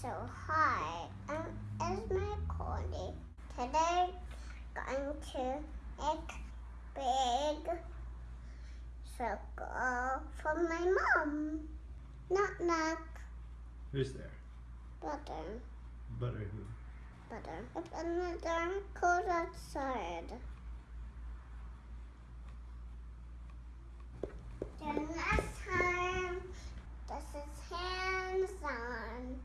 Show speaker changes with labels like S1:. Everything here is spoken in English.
S1: So hi, um, I'm my Cordy. Today I'm going to make big circle for my mom. Knock knock.
S2: Who's there?
S1: Butter.
S2: Butter who?
S1: Butter. It's another cold outside. The last time, this is hands on.